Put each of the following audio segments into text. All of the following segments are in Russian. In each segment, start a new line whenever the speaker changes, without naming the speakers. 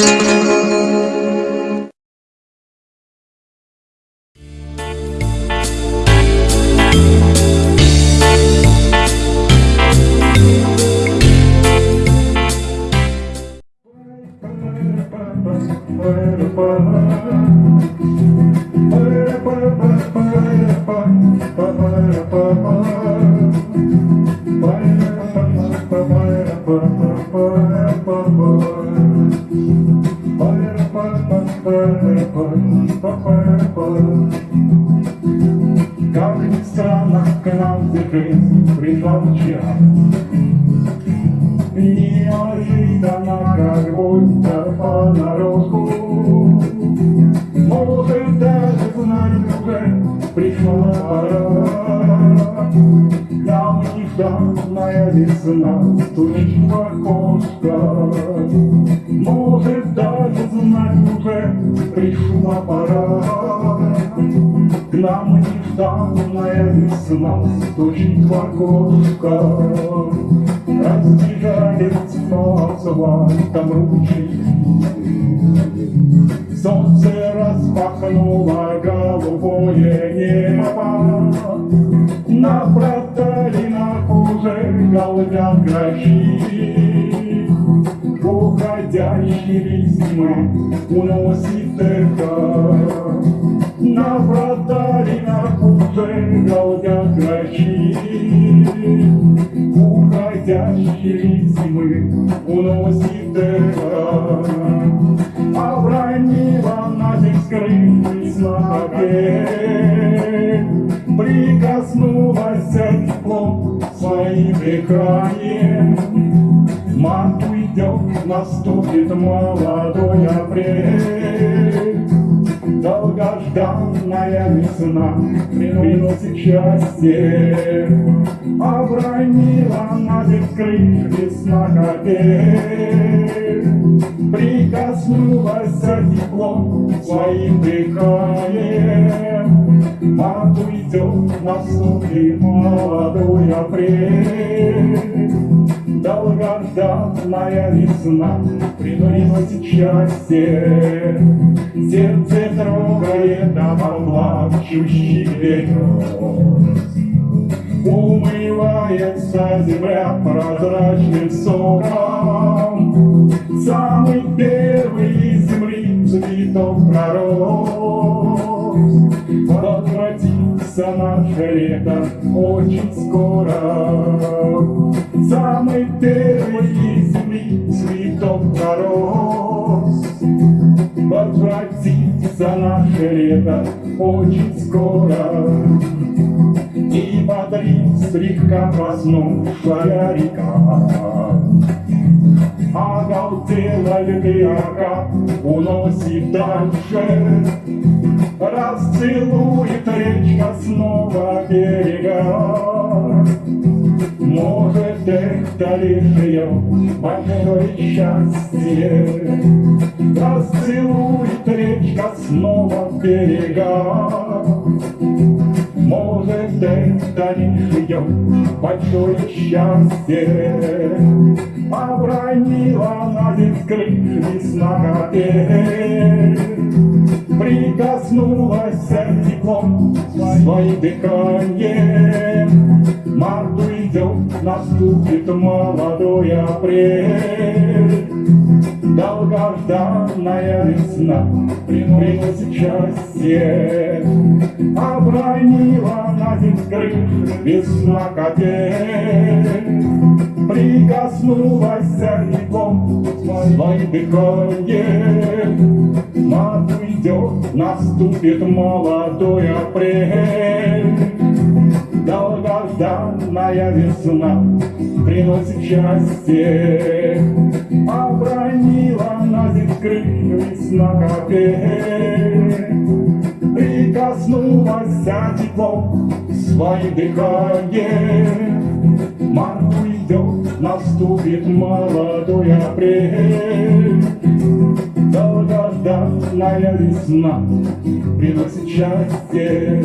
Bye. Как странно, к нам пришла вчера. Неожиданно, как будто понарошку Может, даже знать уже пришла пора Нам нежданная весна стучит в окошко пришла пора К нам нежданная весна стучит в окошко Разбежались снова там ручей. Солнце распахнуло голубое небо, На проталинах уже галдят грачи. Уходящий весьмы уносит пустынка, на вратаре на пустынка, как ночи. Уходящие зимы уносит эхо, а бронила на земь скрытый слабе. Прикоснулась теплом своим дыханием, Мать уйдет, наступит молодой апрель. Долгожданная весна приносит счастье, Обронила на земь крылья весна капель. Прикоснулась теплом своим дыханием, Март уйдет, наступит молодой апрель. Долгожданная весна приносит счастье, Сердце трогает оплачущий ветер. Умывается земля прозрачным соком, Самый первый из земли цветов пророс. Возвратится наше лето очень скоро, Из земли цветов пророс. Возвратится наше лето очень скоро. И бодрит слегка проснувшая река. Оголтела ветряка уносит дальше, Расцелует речка снова берега. дали прием больное счастье. Расцелует речка снова берега. Может, это не ее большое счастье. Обронила а на крыльями с ноготе. Прикоснулась сердцем своим дыханием. Март уйдет наступит молодой апрель. Долгожданная весна приносит счастье, Обронила на земь крыш весна капель. Прикоснулась теплом своим дыханием, Мат уйдет, наступит молодой апрель. Долгожданная весна приносит счастье, Обронила на земь крылья весна капель. Прикоснулась теплом своим дыханием, Март уйдет, наступит молодой апрель. Долгожданная весна приносит счастье.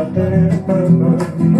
got that in my mind.